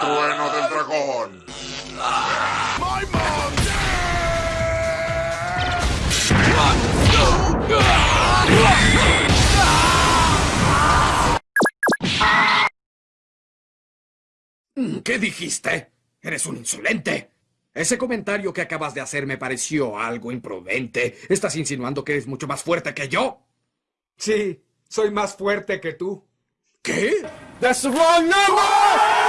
Trueno del dragón. ¿Qué dijiste? Eres un insolente. Ese comentario que acabas de hacer me pareció algo imprudente. ¿Estás insinuando que eres mucho más fuerte que yo? Sí, soy más fuerte que tú. ¿Qué? That's the wrong number!